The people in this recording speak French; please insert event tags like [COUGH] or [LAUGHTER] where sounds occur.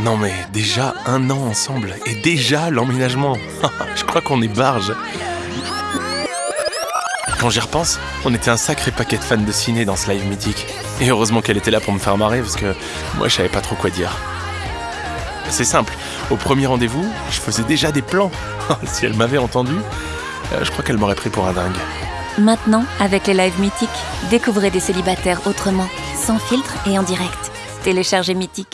Non mais déjà un an ensemble et déjà l'emménagement. [LAUGHS] Je crois qu'on est barge. Quand j'y repense, on était un sacré paquet de fans de ciné dans ce live mythique. Et heureusement qu'elle était là pour me faire marrer parce que moi je savais pas trop quoi dire. C'est simple, au premier rendez-vous, je faisais déjà des plans. [LAUGHS] si elle m'avait entendu, euh, je crois qu'elle m'aurait pris pour un dingue. Maintenant, avec les lives mythiques, découvrez des célibataires autrement, sans filtre et en direct. Téléchargez Mythique.